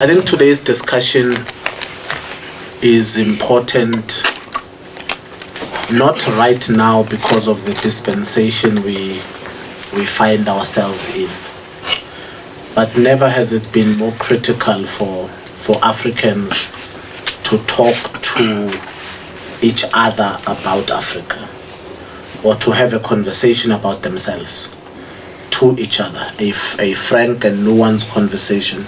I think today's discussion is important not right now because of the dispensation we we find ourselves in but never has it been more critical for for Africans to talk to each other about Africa or to have a conversation about themselves to each other a, a frank and nuanced conversation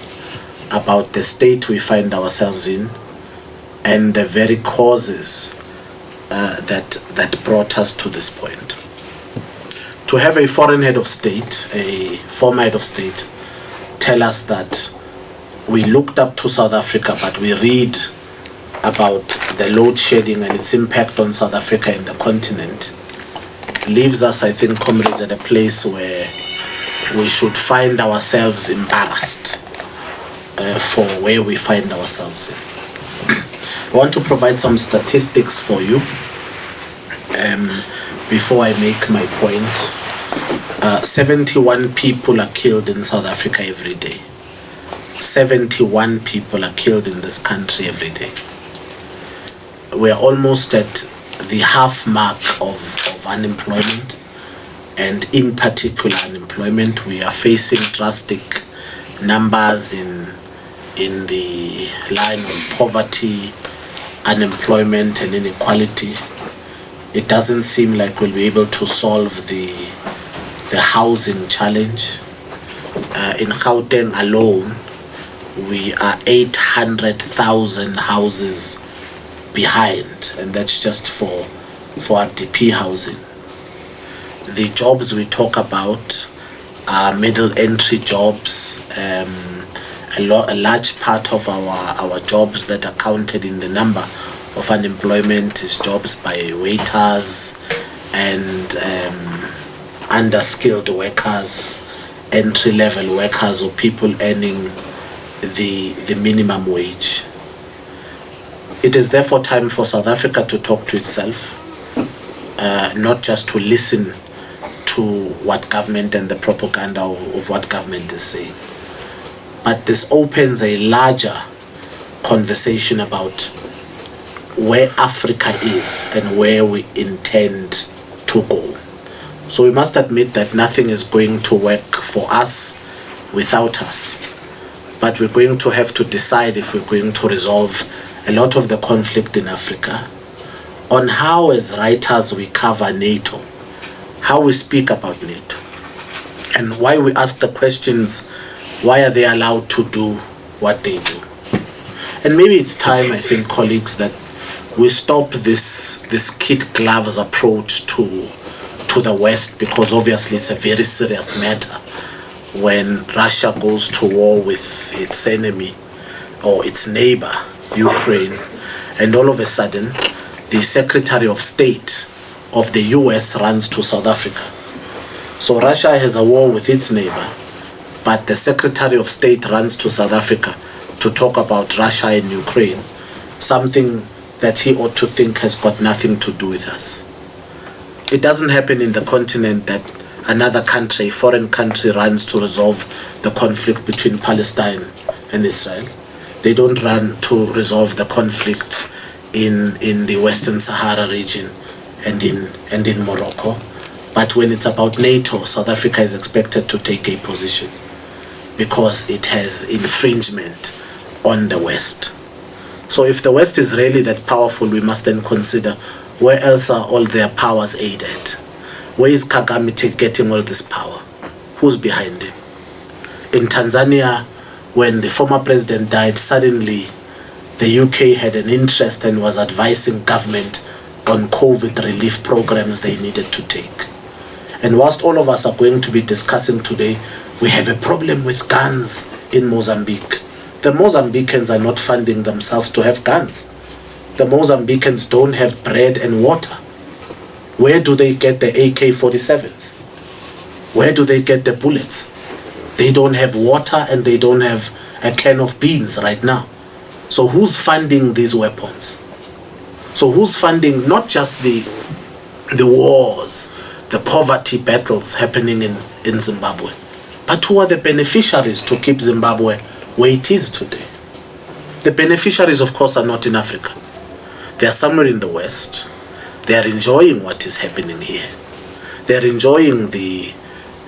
about the state we find ourselves in and the very causes uh, that that brought us to this point. To have a foreign head of state, a former head of state, tell us that we looked up to South Africa, but we read about the load shedding and its impact on South Africa and the continent, leaves us, I think, comrades, at a place where we should find ourselves embarrassed uh, for where we find ourselves. I want to provide some statistics for you um, before I make my point. Uh, 71 people are killed in South Africa every day. 71 people are killed in this country every day. We're almost at the half mark of, of unemployment and in particular unemployment. We are facing drastic numbers in in the line of poverty, unemployment and inequality. It doesn't seem like we'll be able to solve the, the housing challenge. Uh, in Gauteng alone, we are 800,000 houses behind and that's just for, for RDP housing. The jobs we talk about are middle entry jobs, um, a, a large part of our, our jobs that are counted in the number of unemployment is jobs by waiters and um, underskilled workers, entry-level workers or people earning the, the minimum wage. It is therefore time for South Africa to talk to itself, uh, not just to listen to what government and the propaganda of, of what government is saying but this opens a larger conversation about where Africa is and where we intend to go. So we must admit that nothing is going to work for us without us. But we're going to have to decide if we're going to resolve a lot of the conflict in Africa on how as writers we cover NATO, how we speak about NATO, and why we ask the questions why are they allowed to do what they do? And maybe it's time, I think, colleagues, that we stop this this kid gloves approach to to the West because obviously it's a very serious matter when Russia goes to war with its enemy or its neighbor, Ukraine, and all of a sudden the Secretary of State of the US runs to South Africa. So Russia has a war with its neighbor but the Secretary of State runs to South Africa to talk about Russia and Ukraine, something that he ought to think has got nothing to do with us. It doesn't happen in the continent that another country, a foreign country, runs to resolve the conflict between Palestine and Israel. They don't run to resolve the conflict in, in the Western Sahara region and in, and in Morocco. But when it's about NATO, South Africa is expected to take a position because it has infringement on the West. So if the West is really that powerful, we must then consider where else are all their powers aided? Where is Kagame getting all this power? Who's behind him? In Tanzania, when the former president died, suddenly the UK had an interest and was advising government on COVID relief programs they needed to take. And whilst all of us are going to be discussing today we have a problem with guns in Mozambique. The Mozambicans are not funding themselves to have guns. The Mozambicans don't have bread and water. Where do they get the AK-47s? Where do they get the bullets? They don't have water and they don't have a can of beans right now. So who's funding these weapons? So who's funding not just the, the wars, the poverty battles happening in, in Zimbabwe, but who are the beneficiaries to keep Zimbabwe where it is today? The beneficiaries, of course, are not in Africa. They are somewhere in the West. They are enjoying what is happening here. They are enjoying the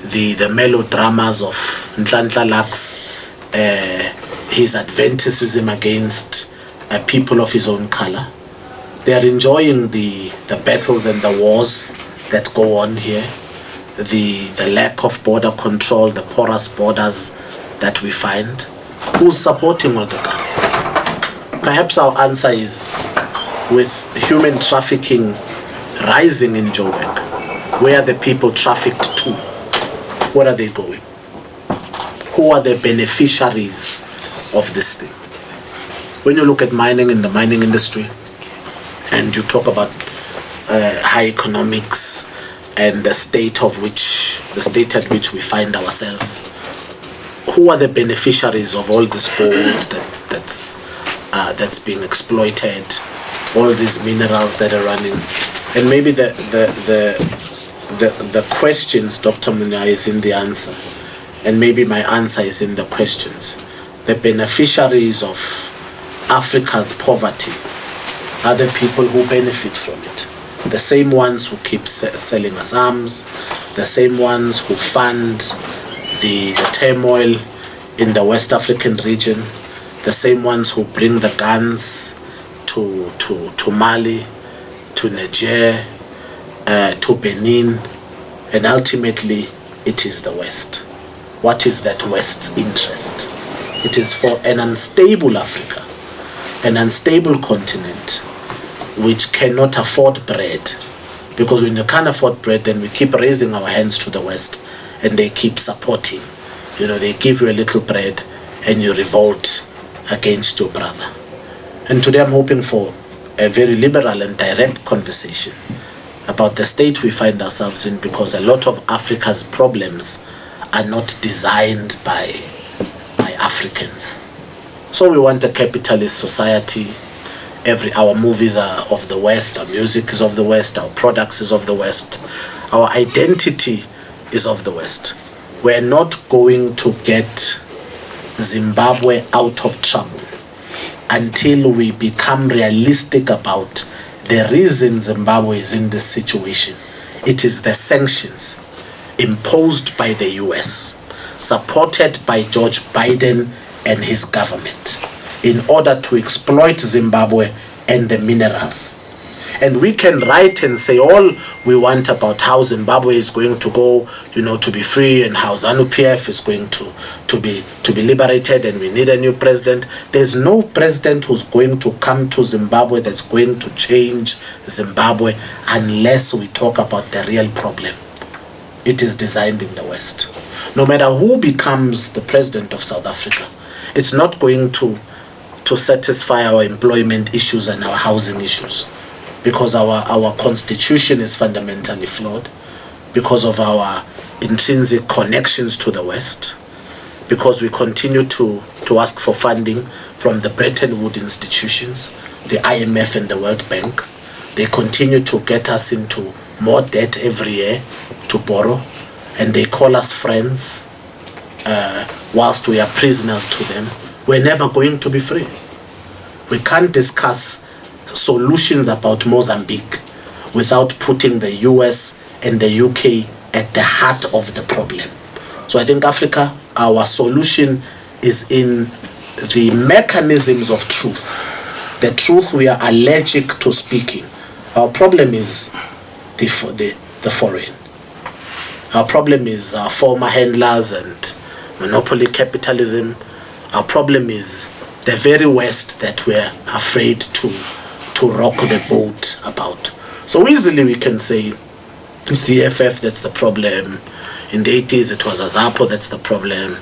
the the melodramas of Nhlanhla Lux, uh, his adventism against uh, people of his own color. They are enjoying the the battles and the wars that go on here, the the lack of border control, the porous borders that we find. Who's supporting all the guns? Perhaps our answer is with human trafficking rising in Joburg. Where are the people trafficked to? Where are they going? Who are the beneficiaries of this thing? When you look at mining in the mining industry and you talk about uh, high economics and the state of which, the state at which we find ourselves, who are the beneficiaries of all this gold that, that's, uh, that's being exploited, all these minerals that are running? And maybe the, the, the, the, the questions, Dr. Munya, is in the answer. And maybe my answer is in the questions. The beneficiaries of Africa's poverty are the people who benefit from it. The same ones who keep selling us arms, the same ones who fund the, the turmoil in the West African region, the same ones who bring the guns to, to, to Mali, to Niger, uh, to Benin, and ultimately it is the West. What is that West's interest? It is for an unstable Africa, an unstable continent, which cannot afford bread. Because when you can't afford bread, then we keep raising our hands to the West and they keep supporting. You know, they give you a little bread and you revolt against your brother. And today I'm hoping for a very liberal and direct conversation about the state we find ourselves in because a lot of Africa's problems are not designed by, by Africans. So we want a capitalist society. Every our movies are of the West, our music is of the West, our products is of the West, our identity is of the West. We're not going to get Zimbabwe out of trouble until we become realistic about the reason Zimbabwe is in this situation. It is the sanctions imposed by the US, supported by George Biden and his government, in order to exploit Zimbabwe and the minerals. And we can write and say all we want about how Zimbabwe is going to go, you know, to be free and how ZANU-PF is going to, to, be, to be liberated and we need a new president. There's no president who's going to come to Zimbabwe that's going to change Zimbabwe unless we talk about the real problem. It is designed in the West. No matter who becomes the president of South Africa, it's not going to, to satisfy our employment issues and our housing issues because our, our constitution is fundamentally flawed, because of our intrinsic connections to the West, because we continue to, to ask for funding from the Bretton Woods institutions, the IMF and the World Bank. They continue to get us into more debt every year to borrow, and they call us friends uh, whilst we are prisoners to them. We're never going to be free. We can't discuss solutions about Mozambique without putting the US and the UK at the heart of the problem. So I think Africa, our solution is in the mechanisms of truth. The truth we are allergic to speaking. Our problem is the, the, the foreign. Our problem is our former handlers and monopoly capitalism. Our problem is the very worst that we're afraid to to rock the boat about. So easily we can say it's the EFF that's the problem. In the 80s it was Azapo that's the problem.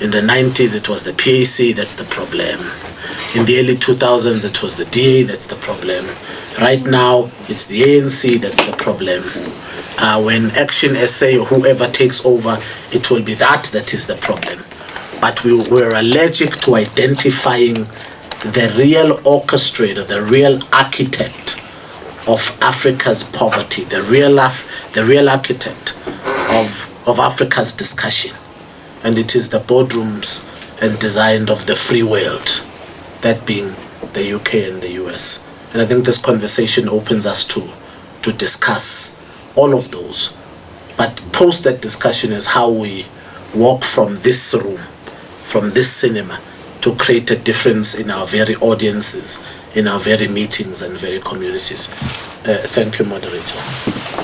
In the 90s it was the PAC that's the problem. In the early 2000s it was the DA that's the problem. Right now it's the ANC that's the problem. Uh, when Action SA or whoever takes over, it will be that that is the problem. But we were allergic to identifying the real orchestrator, the real architect of Africa's poverty, the real, Af the real architect of, of Africa's discussion. And it is the boardrooms and design of the free world that being the UK and the US. And I think this conversation opens us to, to discuss all of those. But post that discussion is how we walk from this room, from this cinema, to create a difference in our very audiences, in our very meetings and very communities. Uh, thank you, moderator.